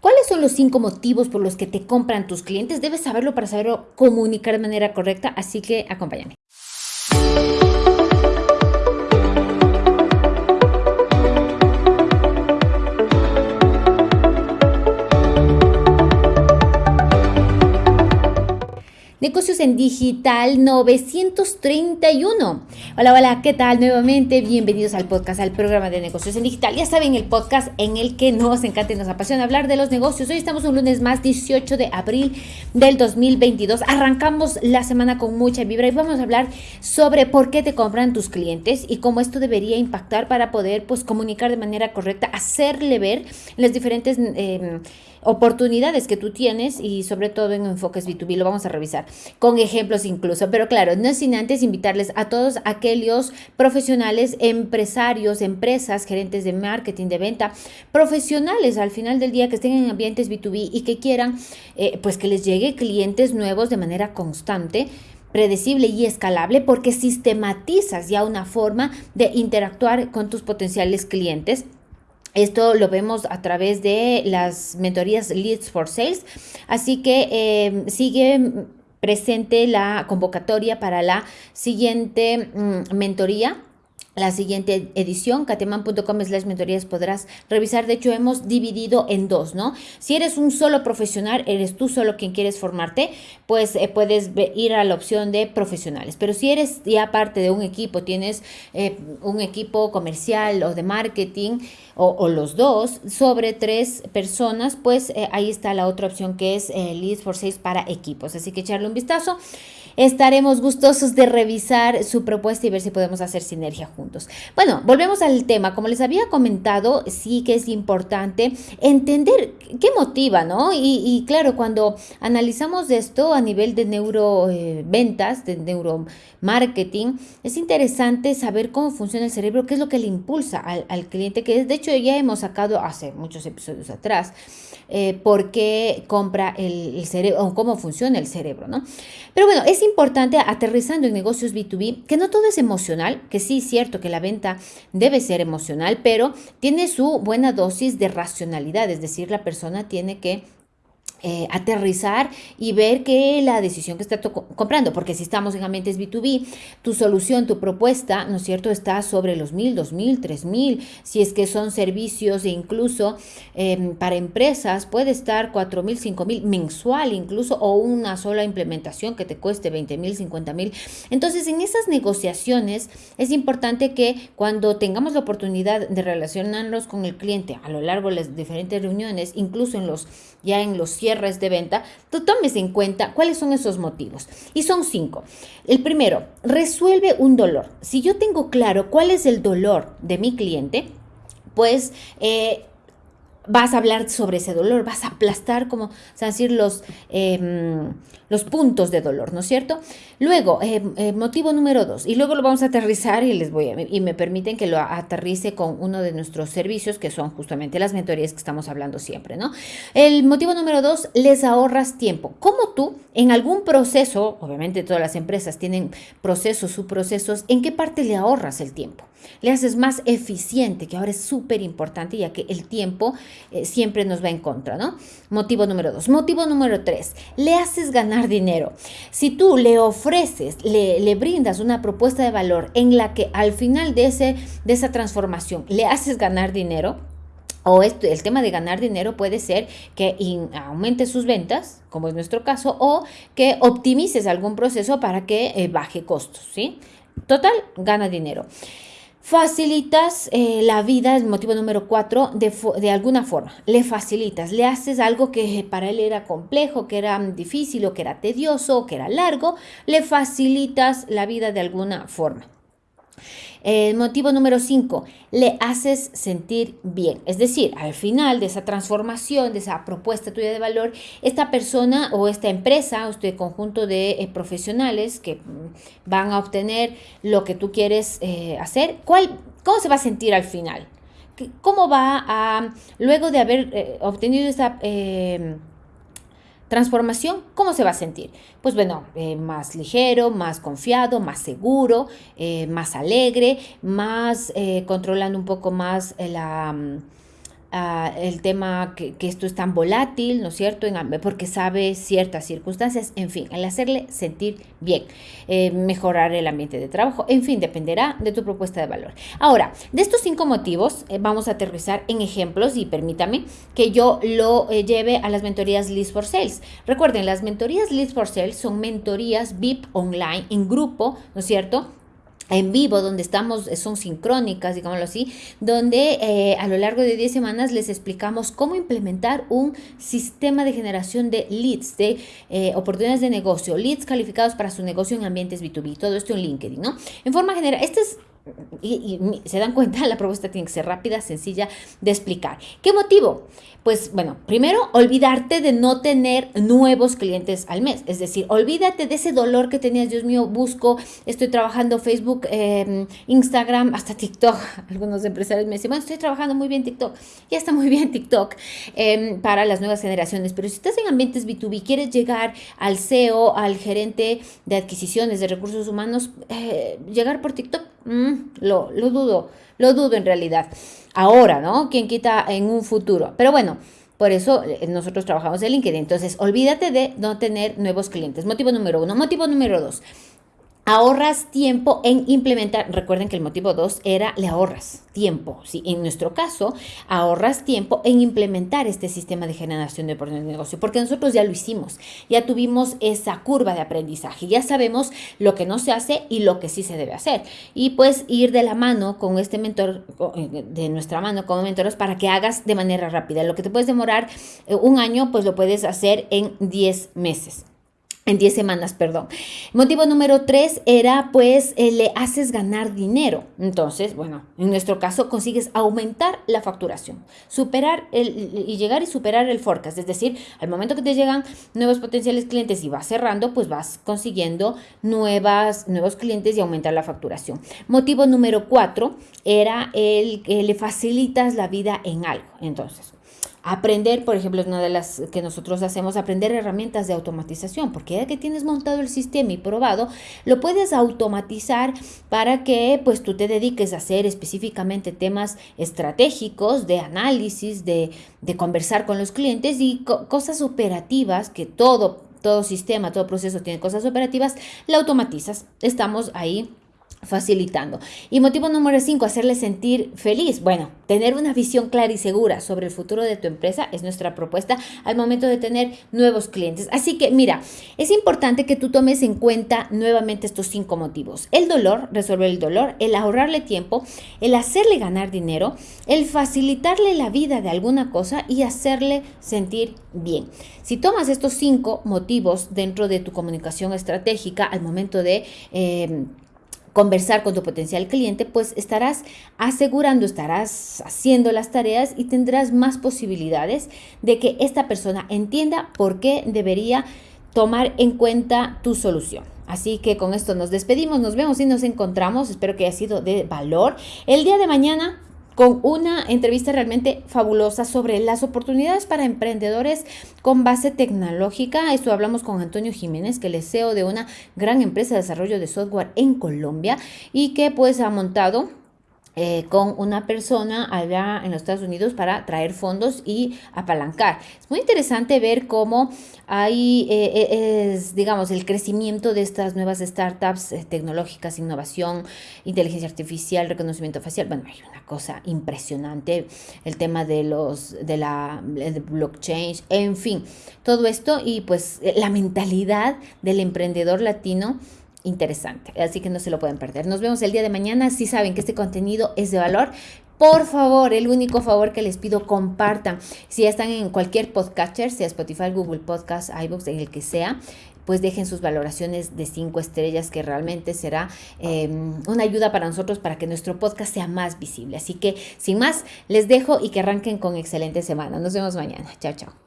¿Cuáles son los cinco motivos por los que te compran tus clientes? Debes saberlo para saberlo comunicar de manera correcta, así que acompáñame. Negocios en Digital 931. Hola, hola, ¿qué tal? Nuevamente, bienvenidos al podcast, al programa de Negocios en Digital. Ya saben, el podcast en el que nos encanta y nos apasiona hablar de los negocios. Hoy estamos un lunes más, 18 de abril del 2022. Arrancamos la semana con mucha vibra y vamos a hablar sobre por qué te compran tus clientes y cómo esto debería impactar para poder pues, comunicar de manera correcta, hacerle ver las diferentes... Eh, oportunidades que tú tienes y sobre todo en enfoques B2B, lo vamos a revisar con ejemplos incluso, pero claro, no sin antes invitarles a todos aquellos profesionales, empresarios, empresas, gerentes de marketing, de venta, profesionales al final del día que estén en ambientes B2B y que quieran eh, pues que les llegue clientes nuevos de manera constante predecible y escalable porque sistematizas ya una forma de interactuar con tus potenciales clientes esto lo vemos a través de las mentorías Leads for Sales. Así que eh, sigue presente la convocatoria para la siguiente mm, mentoría la siguiente edición, cateman.com slash mentorías podrás revisar. De hecho, hemos dividido en dos, ¿no? Si eres un solo profesional, eres tú solo quien quieres formarte, pues eh, puedes ir a la opción de profesionales. Pero si eres ya parte de un equipo, tienes eh, un equipo comercial o de marketing o, los dos, sobre tres personas, pues eh, ahí está la otra opción que es Leads for Sales para equipos. Así que echarle un vistazo estaremos gustosos de revisar su propuesta y ver si podemos hacer sinergia juntos. Bueno, volvemos al tema. Como les había comentado, sí que es importante entender qué motiva, ¿no? Y, claro, cuando analizamos esto a nivel de neuroventas, eh, de neuromarketing, es interesante saber cómo funciona el cerebro, qué es lo que le impulsa al, cliente, que de hecho ya hemos sacado hace muchos episodios atrás, eh, por qué compra el, cerebro, o cómo funciona el cerebro, ¿no? Pero bueno, es importante aterrizando en negocios B2B que no todo es emocional, que sí es que la venta debe ser emocional, pero tiene su buena dosis de racionalidad, es decir, la persona tiene que eh, aterrizar y ver que la decisión que está comprando, porque si estamos en ambientes B2B, tu solución, tu propuesta, ¿no es cierto?, está sobre los mil, dos mil, tres mil, si es que son servicios e incluso em, para empresas puede estar cuatro mil, cinco mil mensual incluso o una sola implementación que te cueste 20 mil, 50 mil. Entonces, en esas negociaciones es importante que cuando tengamos la oportunidad de relacionarnos con el cliente a lo largo de las diferentes reuniones, incluso en los ya en los cierres de venta, tú tomes en cuenta cuáles son esos motivos. Y son cinco. El primero, resuelve un dolor. Si yo tengo claro cuál es el dolor de mi cliente, pues... Eh, vas a hablar sobre ese dolor, vas a aplastar, como se decir, los, em, los puntos de dolor, ¿no es cierto? Luego, em, eh, motivo número dos, y luego lo vamos a aterrizar y les voy a, y me permiten que lo aterrice con uno de nuestros servicios, que son justamente las mentorías que estamos hablando siempre, ¿no? El motivo número dos, les ahorras tiempo. ¿Cómo tú, en algún proceso, obviamente todas las empresas tienen procesos, subprocesos, ¿en qué parte le ahorras el tiempo? Le haces más eficiente, que ahora es súper importante, ya que el tiempo eh, siempre nos va en contra, ¿no? Motivo número dos. Motivo número tres, le haces ganar dinero. Si tú le ofreces, le, brindas una propuesta de valor en la que al final de, ese, de esa transformación le haces ganar dinero, o el tema de ganar dinero puede ser que aumente sus ventas, como es nuestro caso, o que optimices algún proceso para que eh, baje costos, ¿sí? Total, gana dinero. Facilitas eh, la vida, el motivo número cuatro, de, de, alguna forma. Le facilitas, le haces algo que para él era complejo, que era difícil o que era tedioso o que era largo, le facilitas la vida de alguna forma. El motivo número 5, le haces sentir bien. Es decir, al final de esa transformación, de esa propuesta tuya de valor, esta persona o esta empresa o este conjunto de eh, profesionales que mm, van a obtener lo que tú quieres eh, hacer, ¿cuál, ¿cómo se va a sentir al final? ¿Cómo va a, luego de haber eh, obtenido esa Transformación, ¿cómo se va a sentir? Pues bueno, eh, más ligero, más confiado, más seguro, eh, más alegre, más eh, controlando un poco más la, mm, el tema que, esto es tan volátil, ¿no es cierto? porque sabe ciertas circunstancias, en fin, el hacerle sentir bien, eh, mejorar el ambiente de trabajo, en fin, dependerá de tu propuesta de valor. Ahora, de estos cinco motivos, eh, vamos a aterrizar en ejemplos y permítame que yo lo eh, lleve a las mentorías List for Sales. Recuerden, las mentorías List for Sales son mentorías VIP online en grupo, ¿no es cierto? En vivo, donde estamos, eh, son sincrónicas, digámoslo así, donde eh, a lo largo de 10 semanas les explicamos cómo implementar un sistema de generación de leads, de eh, oportunidades de negocio, leads calificados para su negocio en ambientes B2B, todo esto en LinkedIn, ¿no? En forma general, este es y, se dan cuenta, la propuesta tiene que ser rápida, sencilla de explicar. ¿Qué motivo? Pues bueno, primero, olvidarte de no tener nuevos clientes al mes. Es decir, olvídate de ese dolor que tenías, Dios mío, busco, estoy trabajando Facebook, em, Instagram, hasta TikTok. Algunos empresarios me dicen, bueno, estoy trabajando muy bien TikTok. Ya está muy bien TikTok em, para las nuevas generaciones. Pero si estás en ambientes B2B, quieres llegar al CEO, al gerente de adquisiciones de recursos humanos, eh, llegar por TikTok, mm, lo, lo dudo, lo dudo en realidad. Ahora, ¿no? ¿Quién quita en un futuro? Pero bueno. Por eso eh, nosotros trabajamos en LinkedIn. Entonces, olvídate de no tener nuevos clientes. Motivo número uno. Motivo número dos ahorras tiempo en implementar. Recuerden que el motivo 2 era le ahorras tiempo. ¿sí? En nuestro caso, ahorras tiempo en implementar este sistema de generación de oportunidades de negocio, porque nosotros ya lo hicimos, ya tuvimos esa curva de aprendizaje, ya sabemos lo que no se hace y lo que sí se debe hacer. Y pues ir de la mano con este mentor, eh, de nuestra mano como mentores, para que hagas de manera rápida. Lo que te puedes demorar eh, un año, pues lo puedes hacer en 10 meses en 10 semanas, perdón. Motivo número 3 era pues eh, le haces ganar dinero. Entonces, bueno, en nuestro caso consigues aumentar la facturación, superar el, y llegar y superar el forecast. Es decir, al momento que te llegan nuevos potenciales clientes y vas cerrando, pues vas consiguiendo nuevas, nuevos clientes y aumentar la facturación. Motivo número 4 era el que le facilitas la vida en algo. Entonces, Aprender, por ejemplo, es una de las que nosotros hacemos, aprender herramientas de automatización, porque ya que tienes montado el sistema y probado, lo puedes automatizar para que pues tú te dediques a hacer específicamente temas estratégicos de análisis, de, de conversar con los clientes y cosas operativas que todo, todo sistema, todo proceso tiene cosas operativas, la automatizas. Estamos ahí facilitando. Y motivo número 5, hacerle sentir feliz. Bueno, tener una visión clara y segura sobre el futuro de tu empresa es nuestra propuesta al momento de tener nuevos clientes. Así que mira, es importante que tú tomes en cuenta nuevamente estos cinco motivos. El dolor, resolver el dolor, el ahorrarle tiempo, el hacerle ganar dinero, el facilitarle la vida de alguna cosa y hacerle sentir bien. Si tomas estos cinco motivos dentro de tu comunicación estratégica al momento de... Eh, conversar con tu potencial cliente, pues estarás asegurando, estarás haciendo las tareas y tendrás más posibilidades de que esta persona entienda por qué debería tomar en cuenta tu solución. Así que con esto nos despedimos, nos vemos y nos encontramos. Espero que haya sido de valor. El día de mañana con una entrevista realmente fabulosa sobre las oportunidades para emprendedores con base tecnológica. Esto hablamos con Antonio Jiménez, que es CEO de una gran empresa de desarrollo de software en Colombia y que pues ha montado eh, con una persona allá en los Estados Unidos para traer fondos y apalancar. Es muy interesante ver cómo hay, eh, eh, es, digamos, el crecimiento de estas nuevas startups tecnológicas, innovación, inteligencia artificial, reconocimiento facial. Bueno, hay una cosa impresionante, el tema de los, de la blockchain, en fin, todo esto y pues la mentalidad del emprendedor latino interesante. Así que no se lo pueden perder. Nos vemos el día de mañana. Si saben que este contenido es de valor, por favor, el único favor que les pido, compartan. Si ya están en cualquier podcatcher, sea Spotify, Google Podcast, iBooks, en el que sea, pues dejen sus valoraciones de cinco estrellas, que realmente será em, una ayuda para nosotros para que nuestro podcast sea más visible. Así que, sin más, les dejo y que arranquen con excelente semana. Nos vemos mañana. Chao, chao.